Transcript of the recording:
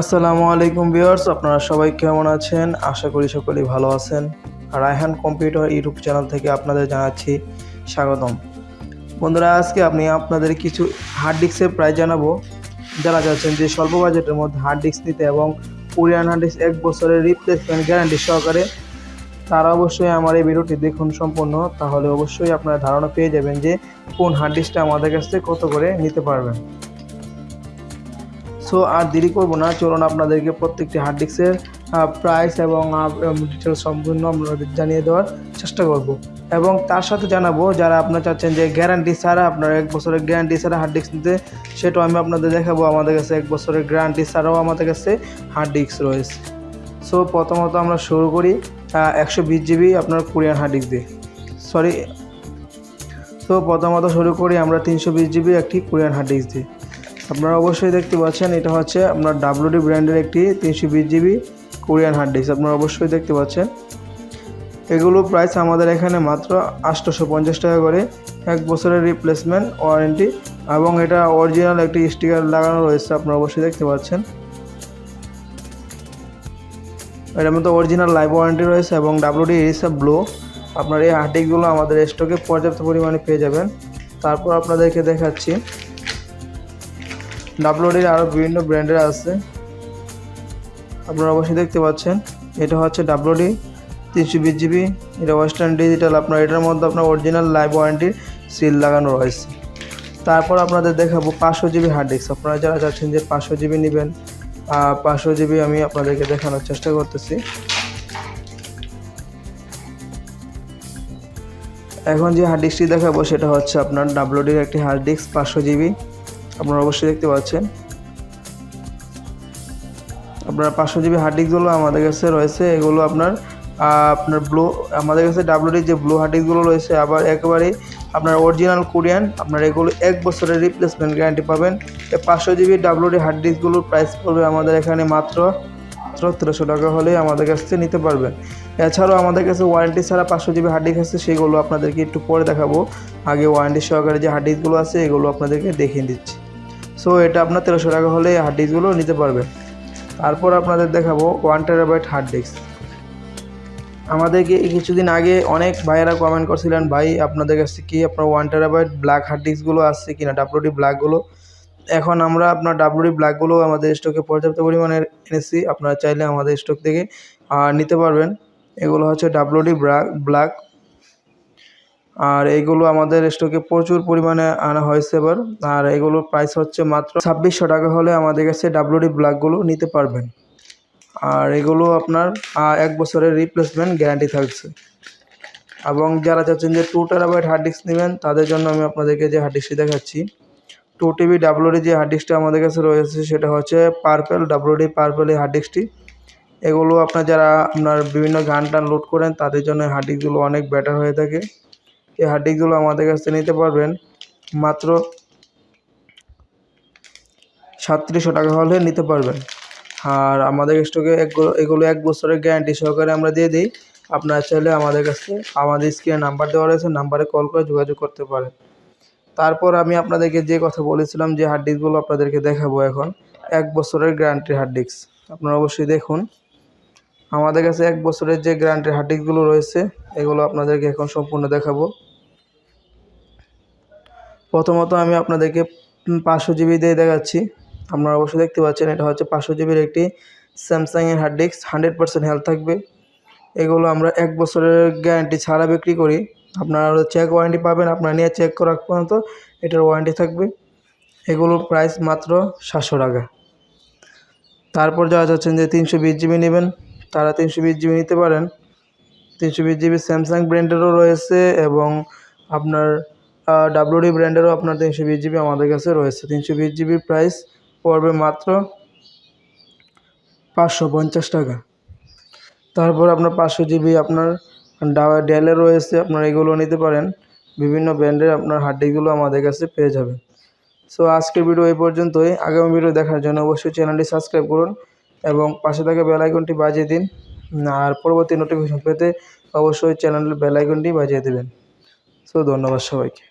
আসসালামু আলাইকুম ভিউয়ার্স, আপনারা সবাই কেমন আছেন? আশা করি সকলেই ভালো আছেন। রায়হান কম্পিউটার ইউটিউব চ্যানেল থেকে আপনাদের জানাচ্ছি স্বাগতম। বন্ধুরা, আজকে আমি আপনাদের কিছু হার্ড ডিস্কের প্রাইস জানাব। যারা যাচ্ছেন যে স্বল্প বাজেটের মধ্যে হার্ড ডিস্ক নিতে এবং কোরিয়ান হার্ড ডিস্ক এক বছরের রিপ্লেসমেন্ট গ্যারান্টি সহকারে, তারা অবশ্যই আমার এই ভিডিওটি দেখুন সম্পূর্ণ। তাহলে অবশ্যই আপনারা ধারণা পেয়ে যাবেন যে কোন হার্ড ডিস্কটা আমাদের কাছ থেকে কত করে নিতে পারবেন। সো আর দেরি করব না, চলুন আপনাদেরকে প্রত্যেকটি হার্ড ডিস্কের প্রাইস এবং ডিটেলস সম্পূর্ণ আপনাদের জানিয়ে দেওয়ার চেষ্টা করব। এবং তার সাথে জানাব, যারা আপনারা চাচ্ছেন যে গ্যারান্টি ছাড়া আপনার এক বছরের গ্যারান্টি ছাড়া হার্ড ডিস্ক নিতে, সেটাও আমি আপনাদের দেখাবো। আমাদের কাছে এক বছরের গ্যারান্টি ছাড়াও আমাদের কাছে হার্ড ডিস্ক রয়েছে। সো প্রথমত আমরা শুরু করি একশো বিশ জিবি আপনার কোরিয়ান হার্ড ডিস্ক দিয়ে। সরি তো প্রথমত শুরু করি আমরা তিনশো বিশ জিবি একটি কোরিয়ান হার্ড ডিস্ক দিয়ে। আপনারা অবশ্যই দেখতে পাচ্ছেন, এটা হচ্ছে আপনার ডাব্লিউডি ব্র্যান্ডের একটি তিনশো বিশ জিবি কোরিয়ান হার্ড ডিস্ক আপনারা অবশ্যই দেখতে পাচ্ছেন। এগুলো প্রাইস আমাদের এখানে মাত্র আটশোশো পঞ্চাশ টাকা করে, এক বছরের রিপ্লেসমেন্ট ওয়ারেন্টি এবং এটা অরিজিনাল একটি স্টিকার লাগানো রয়েছে, আপনারা অবশ্যই দেখতে পাচ্ছেন। এটার মধ্যে অরিজিনাল লাইভ ওয়ারেন্টি রয়েছে এবং ডাব্লিউডি ইরিসা ব্লো আপনার এই হার্ড হার্ডিকগুলো আমাদের স্টকে পর্যাপ্ত পরিমাণে পেয়ে যাবেন। তারপর আপনাদেরকে দেখাচ্ছি ডাব্লুডির আরও বিভিন্ন ব্র্যান্ডের আছে। আপনারা অবশ্যই দেখতে পাচ্ছেন, এটা হচ্ছে ডাব্লুডি, তিনশো বিশ জিবি, এটা ওয়েস্টার্ন ডিজিটাল, আপনার এটার মধ্যে আপনার অরিজিনাল লাইভ ওয়ারেন্টির সিল লাগানো রয়েছে। তারপর আপনাদের দেখাবো পাঁচশো জিবি হার্ড ডিস্ক আপনারা যারা চাচ্ছেন যে পাঁচশো জিবি নেবেন পাঁচশো জিবি আমি আপনাদেরকে দেখানোর চেষ্টা করতেছি। এখন যে হার্ড ডিস্কটি দেখাবো, সেটা হচ্ছে আপনার ডাব্লুডির একটি হার্ড ডিস্ক পাঁচশো জিবি। আপনারা অবশ্যই দেখতে পাচ্ছেন। আপনার পাঁচশো জিবি হার্ড ডিস্কগুলো আমাদের কাছে রয়েছে, এগুলো আপনার আপনার ব্লু আমাদের কাছে ডাব্লিউডির যে ব্লু হার্ড ডিস্কগুলো রয়েছে, আবার একেবারেই আপনার অরিজিনাল কোরিয়ান আপনার এগুলো এক বছরের রিপ্লেসমেন্ট গ্যারান্টি পাবেন। পাঁচশো জিবি ডাব্লিউডি হার্ড ডিস্কগুলোর প্রাইস পড়বে আমাদের এখানে মাত্র সতেরোশো টাকা হলেই আমাদের কাছ থেকে নিতে পারবেন। এছাড়াও আমাদের কাছে ওয়ারেন্টি ছাড়া পাঁচশো জিবি হার্ড ডিস্ক আছে, সেগুলো আপনাদেরকে একটু পরে দেখাবো। আগে ওয়ারেন্টি সহকারে যে হার্ড ডিস্কগুলো আছে, এগুলো আপনাদেরকে দেখিয়ে দিচ্ছি। সো এটা আপনার তেরোশো টাকা হলে হার্ড ডিস্কগুলো নিতে পারবেন তারপর আপনাদের দেখাবো ওয়ান টেরাবাইট হার্ড ডিস্ক আমাদেরকে কিছুদিন আগে অনেক ভাইয়েরা কমেন্ট করছিলেন, ভাই, আপনাদের কাছে কি আপনার ওয়ান টেরাবাইট ব্ল্যাক হার্ড ডিস্কগুলো আসছে কিনা ডাব্লুডি ব্ল্যাকগুলো এখন আমরা আপনার ডাব্লুডি ব্ল্যাকগুলো আমাদের স্টকে পর্যাপ্ত পরিমাণে এনেছি। আপনারা চাইলে আমাদের স্টক থেকে নিতে পারবেন। এগুলো হচ্ছে ডাব্লুডি ব্ল্যাক ব্ল্যাক আর এইগুলো আমাদের স্টকে প্রচুর পরিমাণে আনা হয়েছে এবার। আর এগুলোর প্রাইস হচ্ছে মাত্র ছাব্বিশশো টাকা হলে আমাদের কাছে ডাব্লুডি ব্ল্যাকগুলো নিতে পারবেন। আর এগুলো আপনার এক বছরের রিপ্লেসমেন্ট গ্যারান্টি থাকছে। এবং যারা চাচ্ছেন যে টু টেরাবাইট হার্ড ডিস্ক নেবেন, তাদের জন্য আমি আপনাদেরকে যে হার্ড ডিস্কটি দেখাচ্ছি টু টিবি ডাব্লুডি যে হার্ড ডিস্কটা আমাদের কাছে রয়েছে, সেটা হচ্ছে পার্পেল ডাব্লুডি পার্পেল এই হার্ড ডিস্কটি এগুলো আপনার যারা আপনার বিভিন্ন গান টান লোড করেন, তাদের জন্য হার্ড ডিস্কগুলো অনেক বেটার হয়ে থাকে। এই হার্ড ডিস্কগুলো আমাদের কাছ থেকে নিতে পারবেন। মাত্র সাতত্রিশশো টাকা হলে নিতে পারবেন। আর আমাদের স্টকে এগুলো এক বছরের গ্যারান্টি সহকারে আমরা দিয়ে দিই। আপনারা চাইলে আমাদের কাছে আমাদের স্ক্রিনে নাম্বার দেওয়া রয়েছে নাম্বারে কল করে যোগাযোগ করতে পারেন। তারপর আমি আপনাদেরকে যে কথা বলেছিলাম, যে হার্ড ডিস্কগুলো আপনাদেরকে দেখাবো এখন, এক বছরের গ্যারান্টি হার্ড ডিস্ক আপনারা অবশ্যই দেখুন। আমাদের কাছে এক বছরের যে গ্যারান্টির হার্ড রয়েছে, এগুলো আপনাদেরকে এখন সম্পূর্ণ দেখাবো। প্রথমত আমি আপনাদেরকে পাঁচশো জিবি দিয়ে দেখাচ্ছি। আপনারা অবশ্যই দেখতে পাচ্ছেন, এটা হচ্ছে পাঁচশো জিবির একটি স্যামসাংয়ের hard disk hundred percent health থাকবে। এগুলো আমরা এক বছরের গ্যারান্টি ছাড়া বিক্রি করি। আপনারা চেক ওয়ারেন্টি পাবেন, আপনারা নিয়ে চেক করার পর্যন্ত এটার ওয়ারেন্টি থাকবে। এগুলোর প্রাইস মাত্র সাতশো টাকা। তারপর যারা চাচ্ছেন যে তিনশো বিশ জিবি নেবেন তারা তিনশো বিশ জিবি নিতে পারেন। তিনশো বিশ জিবি স্যামসাং ব্র্যান্ডেরও রয়েছে এবং আপনার ডাব্লুডি ব্র্যান্ডেরও আপনার তিনশো বিশ জিবি আমাদের কাছে রয়েছে। তিনশো বিশ জিবির প্রাইস পড়বে মাত্র পাঁচশো পঞ্চাশ টাকা। তারপর আপনার পাঁচশো জিবি আপনার ডেলের রয়েছে, আপনার এগুলো নিতে পারেন। বিভিন্ন ব্র্যান্ডের আপনার হার্ডডিগুলো আমাদের কাছে পেয়ে যাবেন। সো আজকের ভিডিও এই পর্যন্তই। আগামী ভিডিও দেখার জন্য অবশ্যই চ্যানেলটি সাবস্ক্রাইব করুন। এবং পাশে থাকা বেলাইকনটি বাজিয়ে দিন। আর পরবর্তী নোটিফিকেশন পেতে অবশ্যই চ্যানেলের বেলাইকনটি বাজিয়ে দেবেন। সো ধন্যবাদ সবাইকে।